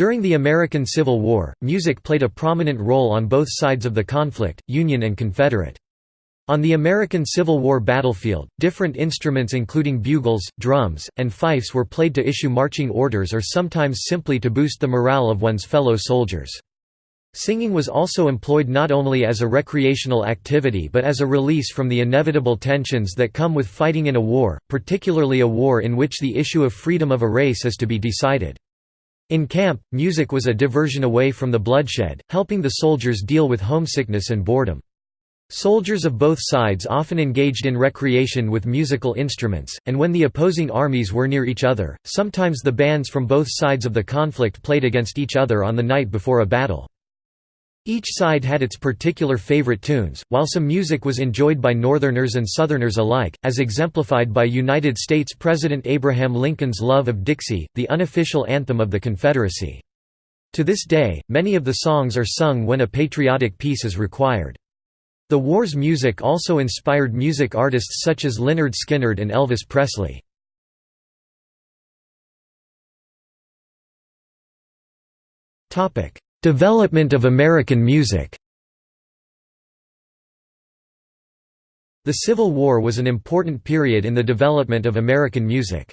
During the American Civil War, music played a prominent role on both sides of the conflict, Union and Confederate. On the American Civil War battlefield, different instruments including bugles, drums, and fifes were played to issue marching orders or sometimes simply to boost the morale of one's fellow soldiers. Singing was also employed not only as a recreational activity but as a release from the inevitable tensions that come with fighting in a war, particularly a war in which the issue of freedom of a race is to be decided. In camp, music was a diversion away from the bloodshed, helping the soldiers deal with homesickness and boredom. Soldiers of both sides often engaged in recreation with musical instruments, and when the opposing armies were near each other, sometimes the bands from both sides of the conflict played against each other on the night before a battle. Each side had its particular favorite tunes, while some music was enjoyed by Northerners and Southerners alike, as exemplified by United States President Abraham Lincoln's love of Dixie, the unofficial anthem of the Confederacy. To this day, many of the songs are sung when a patriotic piece is required. The war's music also inspired music artists such as Lynyrd Skynyrd and Elvis Presley. Development of American music The Civil War was an important period in the development of American music.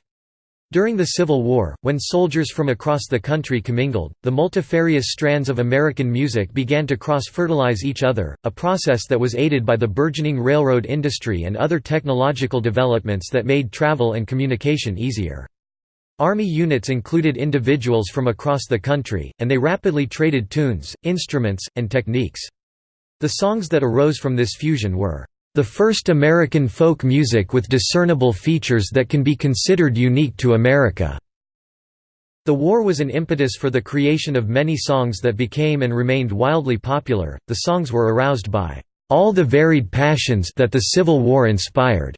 During the Civil War, when soldiers from across the country commingled, the multifarious strands of American music began to cross-fertilize each other, a process that was aided by the burgeoning railroad industry and other technological developments that made travel and communication easier. Army units included individuals from across the country, and they rapidly traded tunes, instruments, and techniques. The songs that arose from this fusion were the first American folk music with discernible features that can be considered unique to America. The war was an impetus for the creation of many songs that became and remained wildly popular. The songs were aroused by all the varied passions that the Civil War inspired,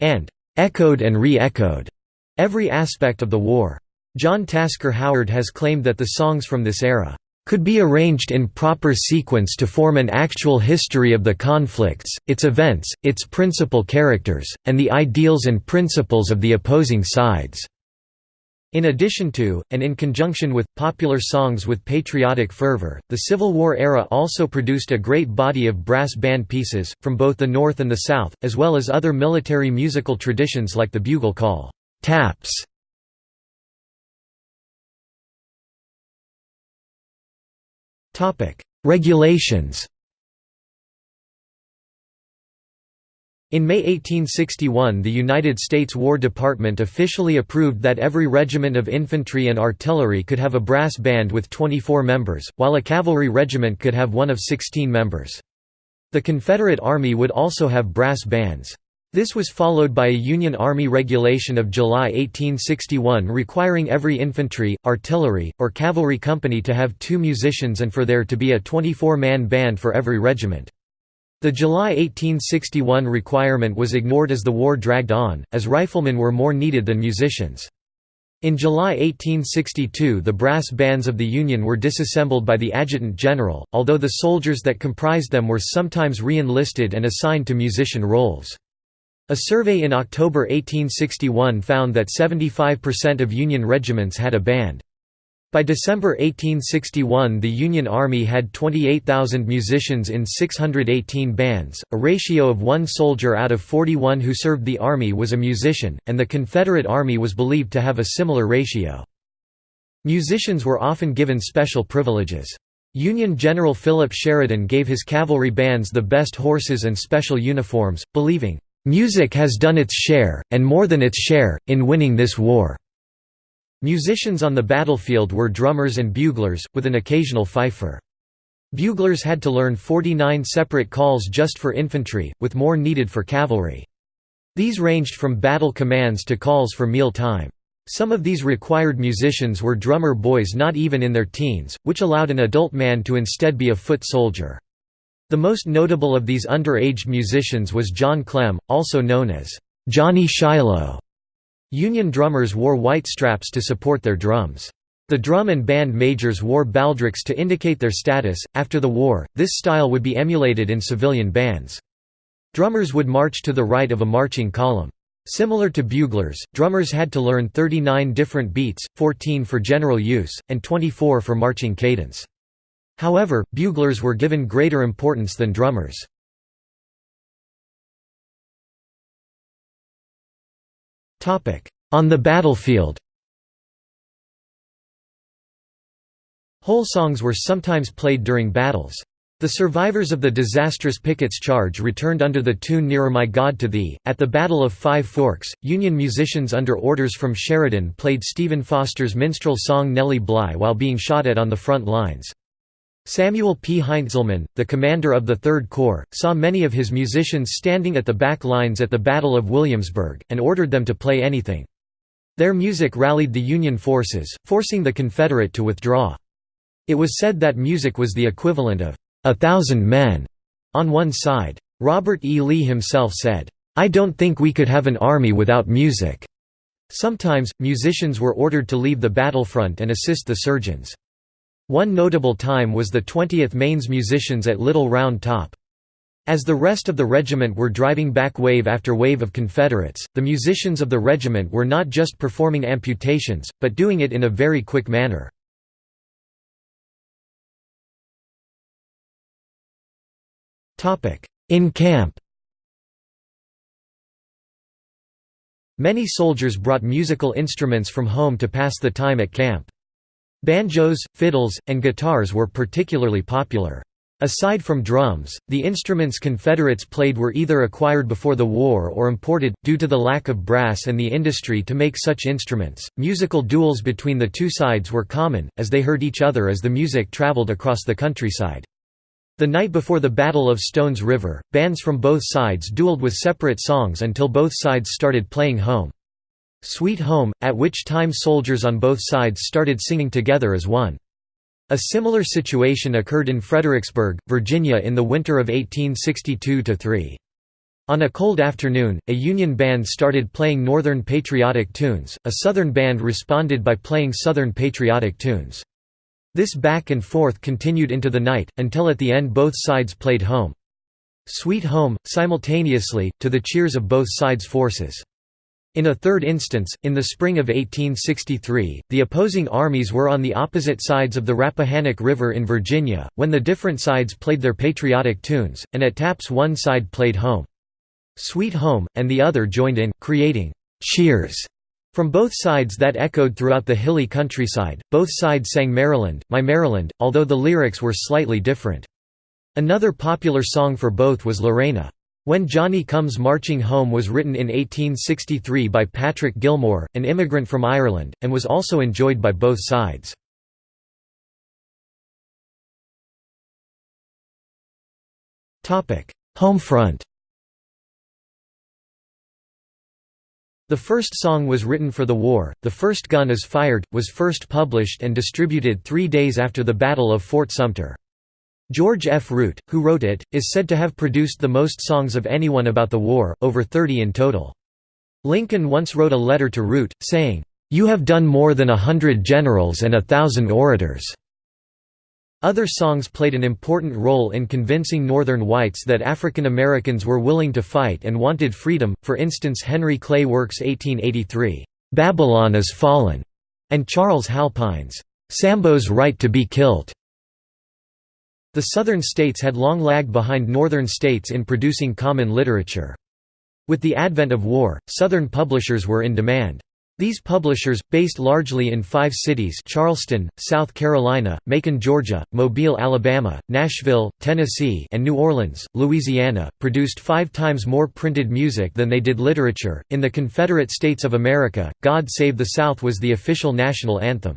and echoed and re-echoed every aspect of the war. John Tasker Howard has claimed that the songs from this era could be arranged in proper sequence to form an actual history of the conflicts, its events, its principal characters, and the ideals and principles of the opposing sides." In addition to, and in conjunction with, popular songs with patriotic fervor, the Civil War era also produced a great body of brass band pieces, from both the North and the South, as well as other military musical traditions like the bugle call, taps, Regulations In May 1861 the United States War Department officially approved that every regiment of infantry and artillery could have a brass band with 24 members, while a cavalry regiment could have one of 16 members. The Confederate Army would also have brass bands. This was followed by a Union Army regulation of July 1861 requiring every infantry, artillery, or cavalry company to have two musicians and for there to be a 24-man band for every regiment. The July 1861 requirement was ignored as the war dragged on, as riflemen were more needed than musicians. In July 1862 the brass bands of the Union were disassembled by the Adjutant General, although the soldiers that comprised them were sometimes re-enlisted and assigned to musician roles. A survey in October 1861 found that 75% of Union regiments had a band. By December 1861 the Union Army had 28,000 musicians in 618 bands, a ratio of one soldier out of 41 who served the Army was a musician, and the Confederate Army was believed to have a similar ratio. Musicians were often given special privileges. Union General Philip Sheridan gave his cavalry bands the best horses and special uniforms, believing, Music has done its share, and more than its share, in winning this war." Musicians on the battlefield were drummers and buglers, with an occasional fifer. Buglers had to learn 49 separate calls just for infantry, with more needed for cavalry. These ranged from battle commands to calls for meal time. Some of these required musicians were drummer boys not even in their teens, which allowed an adult man to instead be a foot soldier. The most notable of these underage musicians was John Clem, also known as Johnny Shiloh. Union drummers wore white straps to support their drums. The drum and band majors wore baldricks to indicate their status. After the war, this style would be emulated in civilian bands. Drummers would march to the right of a marching column. Similar to buglers, drummers had to learn 39 different beats, 14 for general use, and 24 for marching cadence. However, buglers were given greater importance than drummers. On the battlefield Whole songs were sometimes played during battles. The survivors of the disastrous Pickett's Charge returned under the tune Nearer My God to Thee. At the Battle of Five Forks, Union musicians under orders from Sheridan played Stephen Foster's minstrel song Nellie Bly while being shot at on the front lines. Samuel P. Heintzelman, the commander of the Third Corps, saw many of his musicians standing at the back lines at the Battle of Williamsburg, and ordered them to play anything. Their music rallied the Union forces, forcing the Confederate to withdraw. It was said that music was the equivalent of a thousand men on one side. Robert E. Lee himself said, I don't think we could have an army without music. Sometimes, musicians were ordered to leave the battlefront and assist the surgeons. One notable time was the 20th Maine's musicians at Little Round Top. As the rest of the regiment were driving back wave after wave of Confederates, the musicians of the regiment were not just performing amputations, but doing it in a very quick manner. In camp Many soldiers brought musical instruments from home to pass the time at camp. Banjos, fiddles, and guitars were particularly popular. Aside from drums, the instruments Confederates played were either acquired before the war or imported, due to the lack of brass and the industry to make such instruments. Musical duels between the two sides were common, as they heard each other as the music traveled across the countryside. The night before the Battle of Stones River, bands from both sides dueled with separate songs until both sides started playing Home. Sweet Home, at which time soldiers on both sides started singing together as one. A similar situation occurred in Fredericksburg, Virginia in the winter of 1862–3. On a cold afternoon, a Union band started playing Northern patriotic tunes, a Southern band responded by playing Southern patriotic tunes. This back and forth continued into the night, until at the end both sides played Home. Sweet Home, simultaneously, to the cheers of both sides' forces. In a third instance, in the spring of 1863, the opposing armies were on the opposite sides of the Rappahannock River in Virginia, when the different sides played their patriotic tunes, and at taps one side played Home. Sweet Home, and the other joined in, creating «cheers» From both sides that echoed throughout the hilly countryside, both sides sang Maryland, My Maryland, although the lyrics were slightly different. Another popular song for both was Lorena. When Johnny Comes Marching Home was written in 1863 by Patrick Gilmore, an immigrant from Ireland, and was also enjoyed by both sides. Homefront The first song was written for the war, The First Gun is Fired, was first published and distributed three days after the Battle of Fort Sumter. George F. Root, who wrote it, is said to have produced the most songs of anyone about the war, over 30 in total. Lincoln once wrote a letter to Root, saying, "'You have done more than a hundred generals and a thousand orators.' Other songs played an important role in convincing Northern whites that African Americans were willing to fight and wanted freedom, for instance Henry Clay Work's 1883, "'Babylon is Fallen' and Charles Halpine's, "'Sambo's Right to be Killed'. The Southern states had long lagged behind Northern states in producing common literature. With the advent of war, Southern publishers were in demand. These publishers, based largely in five cities Charleston, South Carolina, Macon, Georgia, Mobile, Alabama, Nashville, Tennessee and New Orleans, Louisiana, produced five times more printed music than they did literature. In the Confederate States of America, God Save the South was the official national anthem.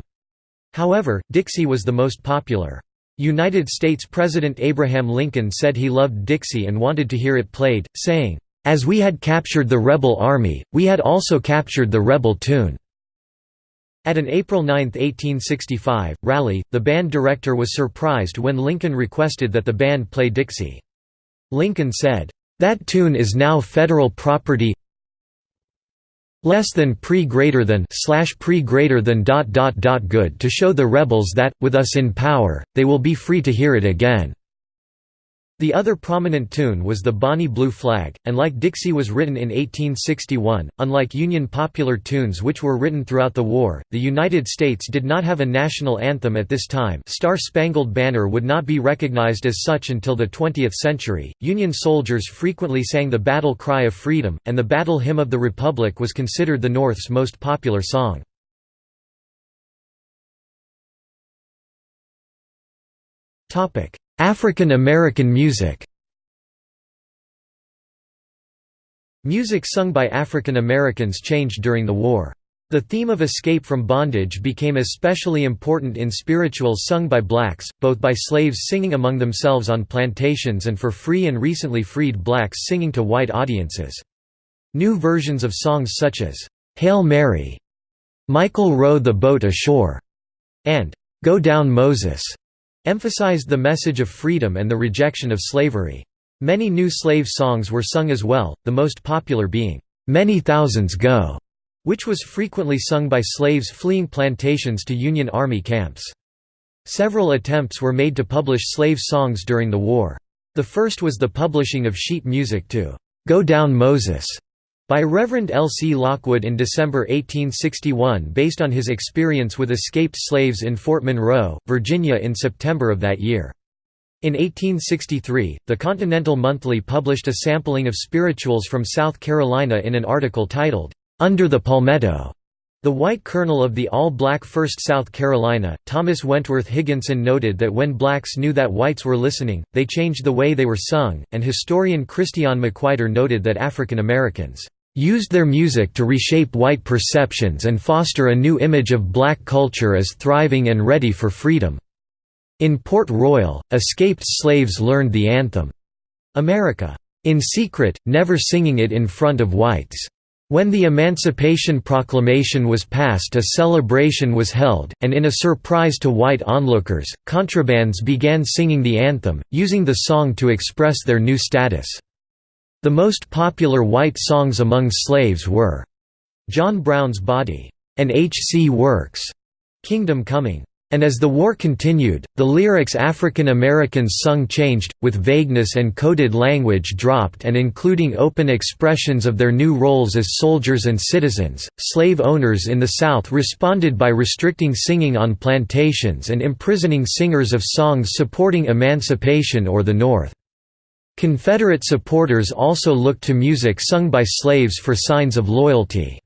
However, Dixie was the most popular. United States President Abraham Lincoln said he loved Dixie and wanted to hear it played, saying, as we had captured the rebel army, we had also captured the rebel tune." At an April 9, 1865, rally, the band director was surprised when Lincoln requested that the band play Dixie. Lincoln said, "'That tune is now federal property less than pre greater than slash pre greater than dot dot dot good to show the rebels that, with us in power, they will be free to hear it again." The other prominent tune was the Bonnie Blue Flag, and like Dixie was written in 1861. Unlike Union popular tunes which were written throughout the war, the United States did not have a national anthem at this time. Star Spangled Banner would not be recognized as such until the 20th century. Union soldiers frequently sang the battle cry of freedom, and the battle hymn of the Republic was considered the North's most popular song. Topic: African American music Music sung by African Americans changed during the war. The theme of escape from bondage became especially important in spirituals sung by blacks, both by slaves singing among themselves on plantations and for free and recently freed blacks singing to white audiences. New versions of songs such as, "'Hail Mary", "'Michael Row the Boat Ashore", and "'Go Down Moses' emphasized the message of freedom and the rejection of slavery. Many new slave songs were sung as well, the most popular being, "'Many Thousands Go' which was frequently sung by slaves fleeing plantations to Union Army camps. Several attempts were made to publish slave songs during the war. The first was the publishing of sheet music to "'Go Down Moses' by Reverend L. C. Lockwood in December 1861 based on his experience with escaped slaves in Fort Monroe, Virginia in September of that year. In 1863, the Continental Monthly published a sampling of spirituals from South Carolina in an article titled, "'Under the Palmetto' The white colonel of the all-black 1st South Carolina, Thomas Wentworth Higginson noted that when blacks knew that whites were listening, they changed the way they were sung, and historian Christian McWhirter noted that African Americans used their music to reshape white perceptions and foster a new image of black culture as thriving and ready for freedom. In Port Royal, escaped slaves learned the anthem, America, in secret, never singing it in front of whites. When the Emancipation Proclamation was passed a celebration was held, and in a surprise to white onlookers, contrabands began singing the anthem, using the song to express their new status. The most popular white songs among slaves were John Brown's Body and H. C. Works' Kingdom Coming. And as the war continued, the lyrics African Americans sung changed, with vagueness and coded language dropped and including open expressions of their new roles as soldiers and citizens. Slave owners in the South responded by restricting singing on plantations and imprisoning singers of songs supporting emancipation or the North. Confederate supporters also looked to music sung by slaves for signs of loyalty.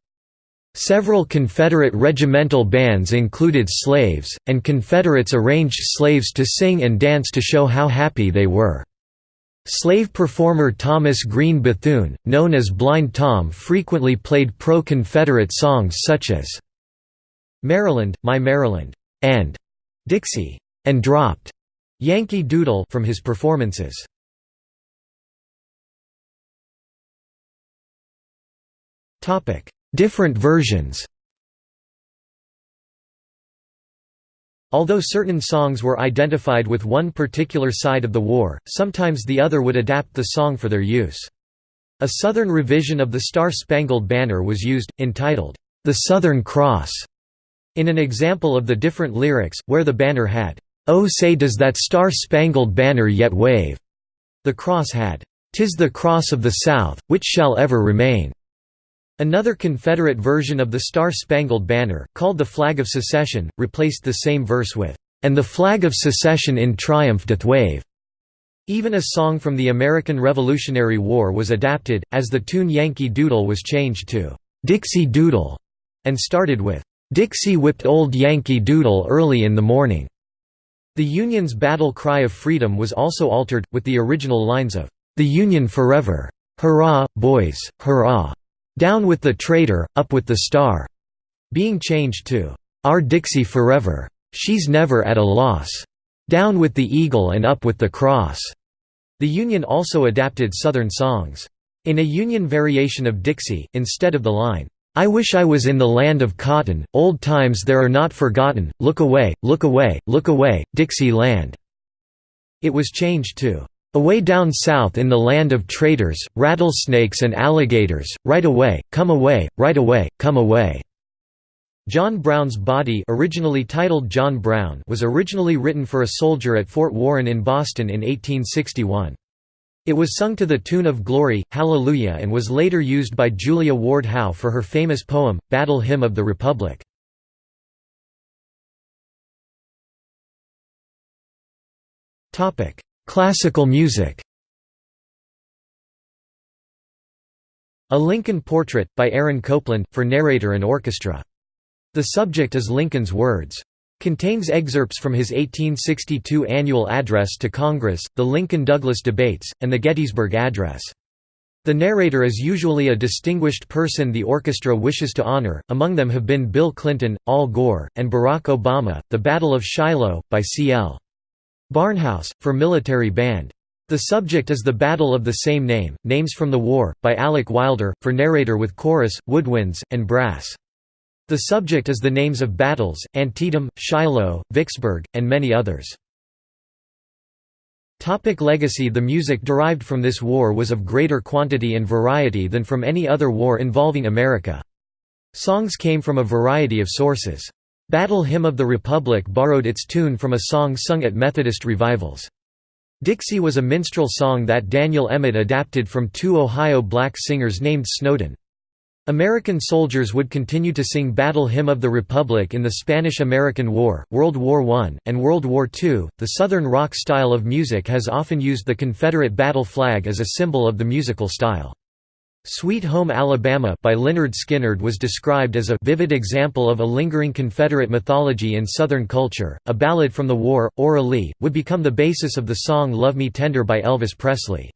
Several Confederate regimental bands included slaves, and Confederates arranged slaves to sing and dance to show how happy they were. Slave performer Thomas Green Bethune, known as Blind Tom frequently played pro-Confederate songs such as "'Maryland, My Maryland' and "'Dixie' and dropped "'Yankee Doodle' from his performances. Different versions. Although certain songs were identified with one particular side of the war, sometimes the other would adapt the song for their use. A Southern revision of the Star-Spangled Banner was used, entitled, "'The Southern Cross' in an example of the different lyrics, where the banner had, "'Oh say does that star-spangled banner yet wave' the cross had, "'Tis the cross of the South, which shall ever remain' Another Confederate version of the Star-Spangled Banner, called the Flag of Secession, replaced the same verse with, "'And the flag of secession in triumph doth wave'". Even a song from the American Revolutionary War was adapted, as the tune Yankee Doodle was changed to, "'Dixie Doodle' and started with, "'Dixie whipped old Yankee Doodle early in the morning'". The Union's battle cry of freedom was also altered, with the original lines of, "'The Union forever! Hurrah, boys, hurrah!' Down with the traitor, up with the star, being changed to Our Dixie Forever. She's never at a loss. Down with the eagle and up with the cross. The Union also adapted Southern songs. In a Union variation of Dixie, instead of the line, I wish I was in the land of cotton, old times there are not forgotten, look away, look away, look away, Dixie land. It was changed to Away down south in the land of traitors, rattlesnakes and alligators, right away, come away, right away, come away." John Brown's Body originally titled John Brown was originally written for a soldier at Fort Warren in Boston in 1861. It was sung to the tune of Glory, Hallelujah and was later used by Julia Ward Howe for her famous poem, Battle Hymn of the Republic. Classical music A Lincoln Portrait, by Aaron Copland, for narrator and orchestra. The subject is Lincoln's words. Contains excerpts from his 1862 annual address to Congress, the Lincoln-Douglas debates, and the Gettysburg Address. The narrator is usually a distinguished person the orchestra wishes to honor, among them have been Bill Clinton, Al Gore, and Barack Obama. The Battle of Shiloh, by C.L. Barnhouse, for military band. The subject is the battle of the same name, Names from the War, by Alec Wilder, for narrator with chorus, woodwinds, and brass. The subject is the names of battles, Antietam, Shiloh, Vicksburg, and many others. Topic legacy The music derived from this war was of greater quantity and variety than from any other war involving America. Songs came from a variety of sources. Battle Hymn of the Republic borrowed its tune from a song sung at Methodist revivals. Dixie was a minstrel song that Daniel Emmett adapted from two Ohio black singers named Snowden. American soldiers would continue to sing Battle Hymn of the Republic in the Spanish–American War, World War I, and World War II. The Southern rock style of music has often used the Confederate battle flag as a symbol of the musical style. Sweet Home Alabama by Lynyrd Skynyrd was described as a vivid example of a lingering Confederate mythology in Southern culture. A ballad from the war, Aura Lee, would become the basis of the song Love Me Tender by Elvis Presley.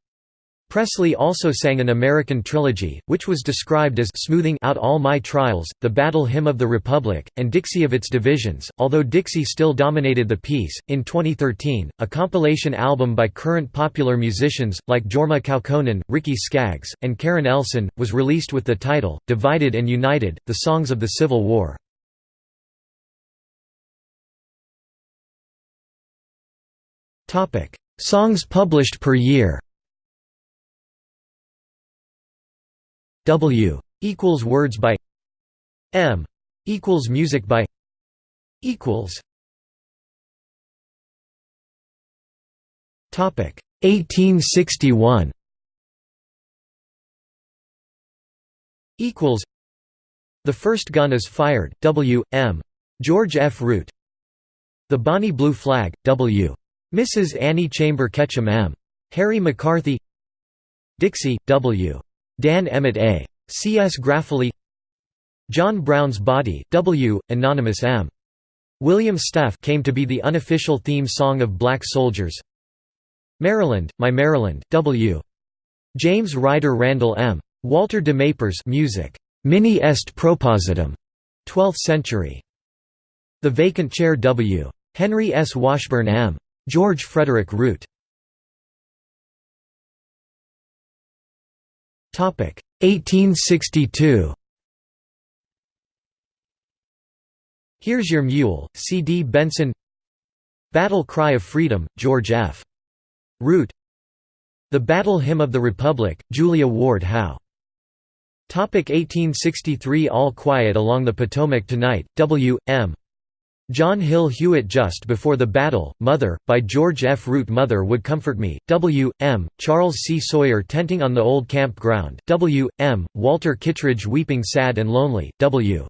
Presley also sang an American trilogy, which was described as smoothing out all my trials, the Battle Hymn of the Republic, and Dixie of its divisions, although Dixie still dominated the piece. In 2013, a compilation album by current popular musicians, like Jorma Kaukonen, Ricky Skaggs, and Karen Elson, was released with the title, Divided and United, The Songs of the Civil War. Songs published per year W equals words by M equals music by equals Topic 1861 equals The first gun is fired W M George F. Root. The Bonnie Blue Flag W Mrs Annie Chamber Ketchum M Harry McCarthy. Dixie W Dan Emmett A. C. S. Graffoli John Brown's Body W. Anonymous M. William Staff came to be the unofficial theme song of black soldiers Maryland, My Maryland W. James Ryder Randall M. Walter de Mapers music. Mihi est propositum 12th century. The Vacant Chair W. Henry S. Washburn M. George Frederick Root 1862 Here's Your Mule, C. D. Benson Battle Cry of Freedom, George F. Root The Battle Hymn of the Republic, Julia Ward Howe 1863 All Quiet Along the Potomac Tonight, W. M. John Hill Hewitt Just Before the Battle, Mother, by George F. Root Mother Would Comfort Me, W. M. Charles C. Sawyer Tenting on the Old Camp Ground, W. M. Walter Kittredge Weeping Sad and Lonely, W.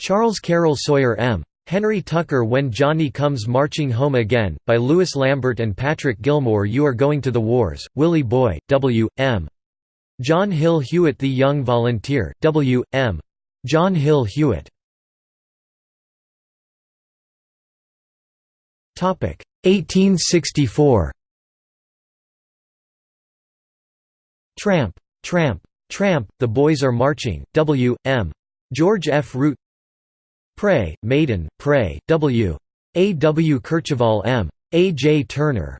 Charles Carroll Sawyer M. Henry Tucker When Johnny Comes Marching Home Again, by Louis Lambert and Patrick Gilmore You Are Going to the Wars, Willie Boy, W. M. John Hill Hewitt The Young Volunteer, W. M. John Hill Hewitt 1864 Tramp, tramp, tramp, the boys are marching, W. M. George F. Root Pray, Maiden, Pray, W. A. W. Kercheval M. A. J. Turner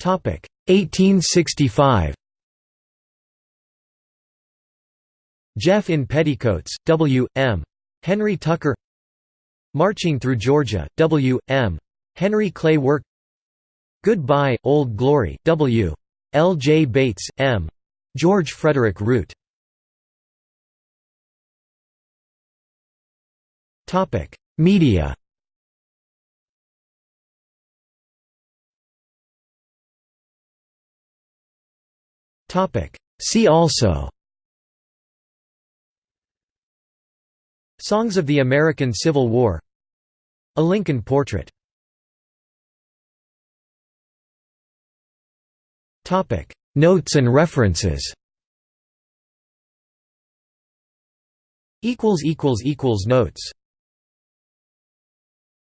Topic 1865 Jeff in Petticoats, W. M. Henry Tucker Marching Through Georgia, W. M. Henry Clay Work Goodbye, Old Glory, W. L. J. Bates, M. George Frederick Root Media See also Songs of the American Civil War. A Lincoln portrait. Notes and references. Notes